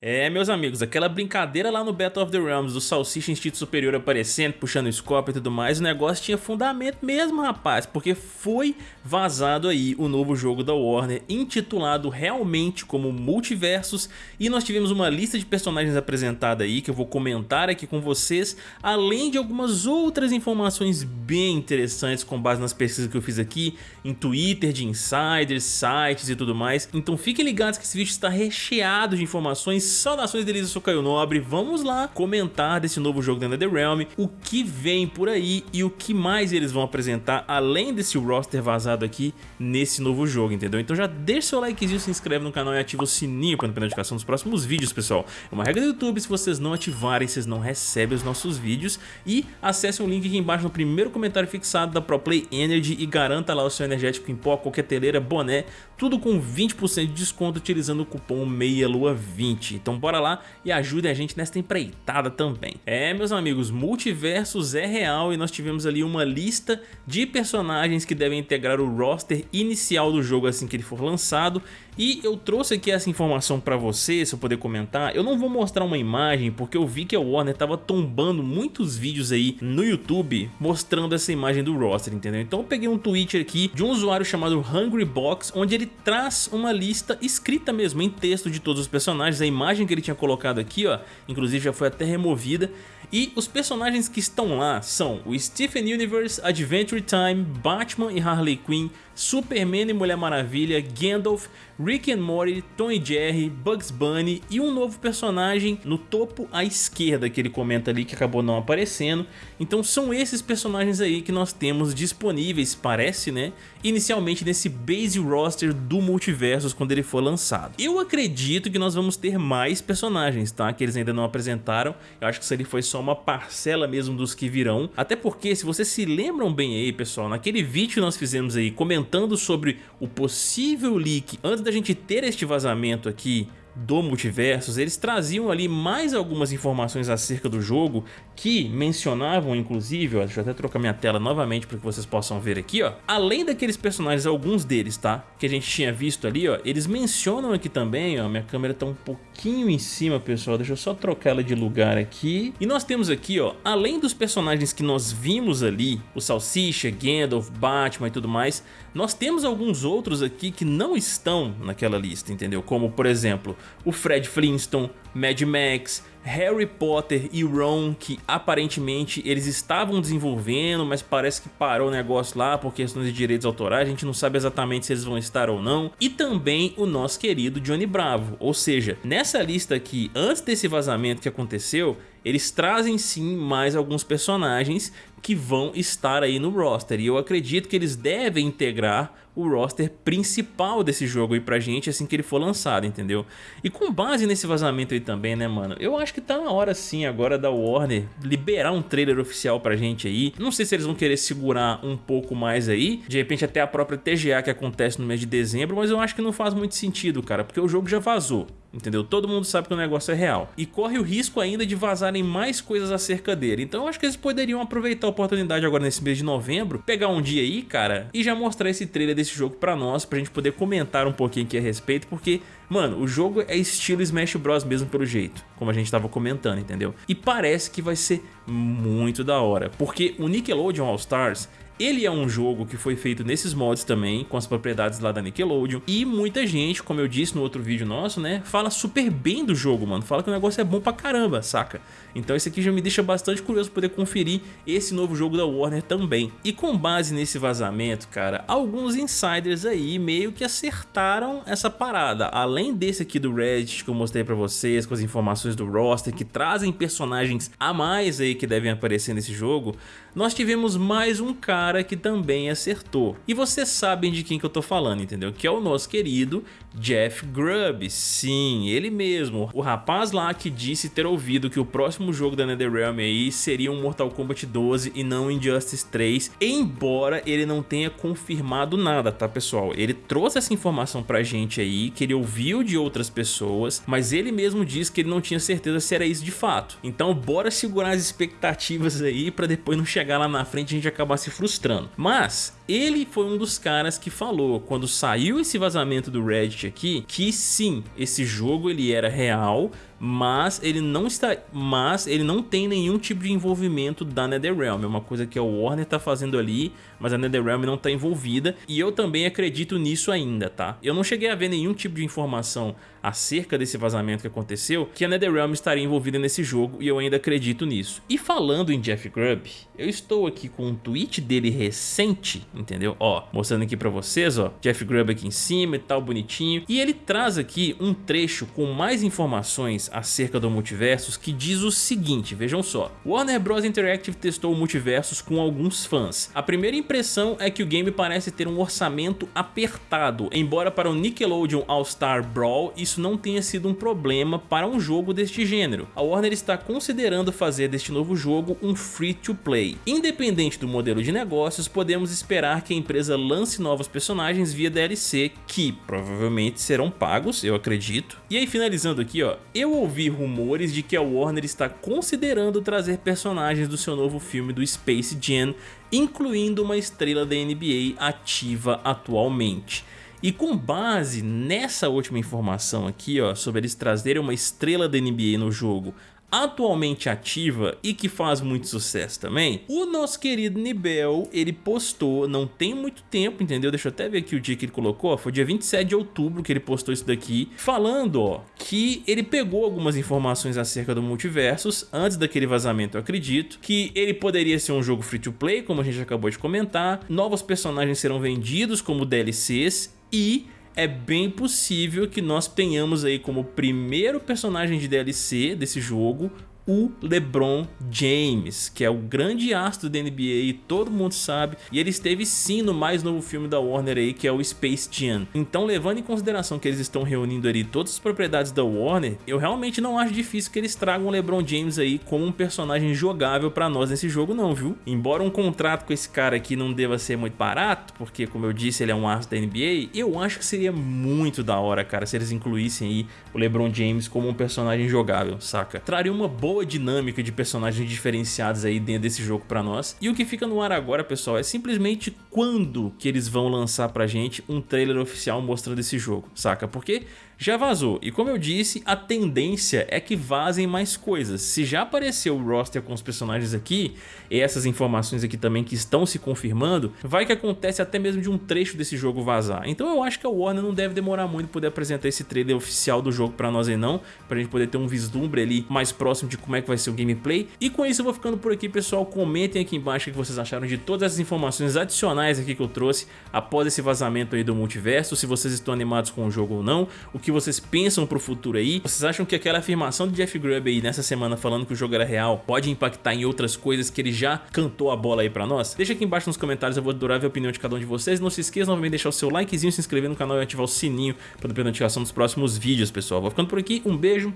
É, meus amigos, aquela brincadeira lá no Battle of the Realms do Salsicha Instinto Superior aparecendo, puxando o scope e tudo mais, o negócio tinha fundamento mesmo, rapaz, porque foi vazado aí o novo jogo da Warner, intitulado realmente como Multiversos, e nós tivemos uma lista de personagens apresentada aí, que eu vou comentar aqui com vocês, além de algumas outras informações bem interessantes com base nas pesquisas que eu fiz aqui, em Twitter, de insiders, sites e tudo mais, então fiquem ligados que esse vídeo está recheado de informações Saudações delícias, sou Caio Nobre, vamos lá comentar desse novo jogo da NetherRealm, o que vem por aí e o que mais eles vão apresentar além desse roster vazado aqui nesse novo jogo, entendeu? Então já deixa seu likezinho, se inscreve no canal e ativa o sininho para não perder notificação dos próximos vídeos, pessoal. É uma regra do YouTube, se vocês não ativarem, vocês não recebem os nossos vídeos e acesse o link aqui embaixo no primeiro comentário fixado da ProPlay Energy e garanta lá o seu energético em pó, coqueteleira, boné, tudo com 20% de desconto utilizando o cupom MEIALUA20. Então bora lá e ajude a gente nesta empreitada também. É, meus amigos, Multiversos é real e nós tivemos ali uma lista de personagens que devem integrar o roster inicial do jogo assim que ele for lançado e eu trouxe aqui essa informação para você, se eu poder comentar. Eu não vou mostrar uma imagem porque eu vi que a Warner tava tombando muitos vídeos aí no YouTube mostrando essa imagem do roster, entendeu? Então eu peguei um tweet aqui de um usuário chamado Hungry Box, onde ele traz uma lista escrita mesmo em texto de todos os personagens, a imagem que ele tinha colocado aqui, ó, inclusive já foi até removida, e os personagens que estão lá são o Stephen Universe, Adventure Time, Batman e Harley Quinn, Superman e Mulher Maravilha, Gandalf, Rick and Morty, Tom e Jerry, Bugs Bunny e um novo personagem no topo à esquerda que ele comenta ali que acabou não aparecendo. Então são esses personagens aí que nós temos disponíveis, parece né, inicialmente nesse base roster do Multiversos quando ele for lançado. Eu acredito que nós vamos ter mais personagens, tá, que eles ainda não apresentaram, eu acho que isso ali foi só uma parcela mesmo dos que virão, até porque se vocês se lembram bem aí pessoal, naquele vídeo nós fizemos aí comentando sobre o possível leak antes da gente ter este vazamento aqui do Multiversos, eles traziam ali mais algumas informações acerca do jogo que mencionavam inclusive, ó, deixa eu até trocar minha tela novamente para que vocês possam ver aqui, ó. Além daqueles personagens, alguns deles, tá? Que a gente tinha visto ali, ó, eles mencionam aqui também, ó, minha câmera tá um pouquinho em cima, pessoal, deixa eu só trocar ela de lugar aqui. E nós temos aqui, ó, além dos personagens que nós vimos ali, o Salsicha, Gandalf, Batman e tudo mais, nós temos alguns outros aqui que não estão naquela lista, entendeu? Como, por exemplo, o Fred Flintstone, Mad Max, Harry Potter e Ron, que aparentemente eles estavam desenvolvendo, mas parece que parou o negócio lá por questões de direitos autorais, a gente não sabe exatamente se eles vão estar ou não. E também o nosso querido Johnny Bravo, ou seja, nessa lista aqui, antes desse vazamento que aconteceu, eles trazem sim mais alguns personagens que vão estar aí no roster. E eu acredito que eles devem integrar o roster principal desse jogo aí pra gente assim que ele for lançado, entendeu? E com base nesse vazamento aí também, né, mano? Eu acho que tá na hora sim agora da Warner liberar um trailer oficial pra gente aí. Não sei se eles vão querer segurar um pouco mais aí, de repente até a própria TGA que acontece no mês de dezembro, mas eu acho que não faz muito sentido, cara, porque o jogo já vazou entendeu? Todo mundo sabe que o negócio é real. E corre o risco ainda de vazarem mais coisas acerca dele. Então eu acho que eles poderiam aproveitar a oportunidade agora nesse mês de novembro, pegar um dia aí, cara, e já mostrar esse trailer desse jogo pra nós, pra gente poder comentar um pouquinho aqui a respeito, porque, mano, o jogo é estilo Smash Bros mesmo pelo jeito, como a gente tava comentando, entendeu? E parece que vai ser muito da hora, porque o Nickelodeon All Stars ele é um jogo que foi feito nesses mods também, com as propriedades lá da Nickelodeon, e muita gente, como eu disse no outro vídeo nosso, né, fala super bem do jogo, mano, fala que o negócio é bom pra caramba, saca? Então esse aqui já me deixa bastante curioso poder conferir esse novo jogo da Warner também. E com base nesse vazamento, cara, alguns insiders aí meio que acertaram essa parada. Além desse aqui do Reddit que eu mostrei pra vocês, com as informações do roster, que trazem personagens a mais aí que devem aparecer nesse jogo, nós tivemos mais um cara que também acertou. E vocês sabem de quem que eu tô falando, entendeu? Que é o nosso querido Jeff Grubb. Sim, ele mesmo. O rapaz lá que disse ter ouvido que o próximo jogo da NetherRealm aí seria um Mortal Kombat 12 e não Injustice 3, embora ele não tenha confirmado nada, tá pessoal? Ele trouxe essa informação pra gente aí, que ele ouviu de outras pessoas, mas ele mesmo disse que ele não tinha certeza se era isso de fato. Então bora segurar as expectativas aí pra depois não chegar lá na frente a gente acabar se frustrando. Mas ele foi um dos caras que falou, quando saiu esse vazamento do Reddit aqui, que sim, esse jogo ele era real, mas ele não está, mas ele não tem nenhum tipo de envolvimento da NetherRealm, é uma coisa que a Warner tá fazendo ali, mas a NetherRealm não tá envolvida, e eu também acredito nisso ainda, tá? Eu não cheguei a ver nenhum tipo de informação acerca desse vazamento que aconteceu, que a NetherRealm estaria envolvida nesse jogo, e eu ainda acredito nisso. E falando em Jeff Grubb, eu estou aqui com um tweet dele recente, entendeu? Ó, mostrando aqui pra vocês, ó, Jeff Grubb aqui em cima e tal, bonitinho, e ele traz aqui um trecho com mais informações acerca do Multiversus que diz o seguinte, vejam só. Warner Bros. Interactive testou o Multiversus com alguns fãs. A primeira impressão é que o game parece ter um orçamento apertado, embora para o Nickelodeon All-Star Brawl isso não tenha sido um problema para um jogo deste gênero. A Warner está considerando fazer deste novo jogo um free-to-play. Independente do modelo de negócios, podemos esperar que a empresa lance novos personagens via DLC que provavelmente serão pagos, eu acredito. E aí finalizando aqui, ó, eu ouvi rumores de que a Warner está considerando trazer personagens do seu novo filme do Space Jam, incluindo uma estrela da NBA ativa atualmente. E com base nessa última informação aqui, ó, sobre eles trazerem uma estrela da NBA no jogo atualmente ativa e que faz muito sucesso também, o nosso querido Nibel, ele postou, não tem muito tempo, entendeu? Deixa eu até ver aqui o dia que ele colocou, foi dia 27 de outubro que ele postou isso daqui, falando, ó, que ele pegou algumas informações acerca do Multiversus, antes daquele vazamento eu acredito, que ele poderia ser um jogo free to play, como a gente acabou de comentar, novos personagens serão vendidos como DLCs e é bem possível que nós tenhamos aí como primeiro personagem de DLC desse jogo o LeBron James, que é o grande astro da NBA e todo mundo sabe, e ele esteve sim no mais novo filme da Warner aí, que é o Space Jam. Então, levando em consideração que eles estão reunindo ali todas as propriedades da Warner, eu realmente não acho difícil que eles tragam o LeBron James aí como um personagem jogável pra nós nesse jogo não, viu? Embora um contrato com esse cara aqui não deva ser muito barato, porque como eu disse, ele é um astro da NBA, eu acho que seria muito da hora, cara, se eles incluíssem aí o LeBron James como um personagem jogável, saca? Traria uma boa boa dinâmica de personagens diferenciados aí dentro desse jogo pra nós. E o que fica no ar agora, pessoal, é simplesmente quando que eles vão lançar pra gente um trailer oficial mostrando esse jogo, saca? Porque já vazou. E como eu disse, a tendência é que vazem mais coisas. Se já apareceu o roster com os personagens aqui, e essas informações aqui também que estão se confirmando, vai que acontece até mesmo de um trecho desse jogo vazar. Então eu acho que a Warner não deve demorar muito poder apresentar esse trailer oficial do jogo pra nós aí não, pra gente poder ter um vislumbre ali mais próximo de como é que vai ser o gameplay. E com isso eu vou ficando por aqui, pessoal. Comentem aqui embaixo o que vocês acharam de todas essas informações adicionais aqui que eu trouxe após esse vazamento aí do multiverso, se vocês estão animados com o jogo ou não, o que que vocês pensam pro futuro aí. Vocês acham que aquela afirmação de Jeff Grubb aí nessa semana falando que o jogo era real pode impactar em outras coisas que ele já cantou a bola aí pra nós? Deixa aqui embaixo nos comentários, eu vou adorar ver a opinião de cada um de vocês. Não se esqueça novamente de deixar o seu likezinho, se inscrever no canal e ativar o sininho para ter notificação dos próximos vídeos, pessoal. Vou ficando por aqui, um beijo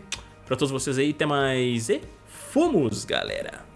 pra todos vocês aí, até mais e fomos, galera!